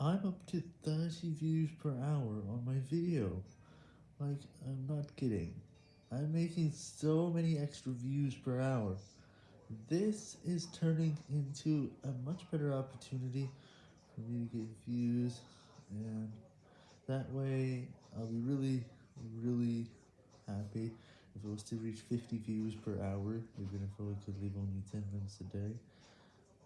I'm up to 30 views per hour on my video. Like, I'm not kidding. I'm making so many extra views per hour. This is turning into a much better opportunity for me to get views, and that way I'll be really, really happy if I was to reach 50 views per hour, even if I could leave only 10 minutes a day.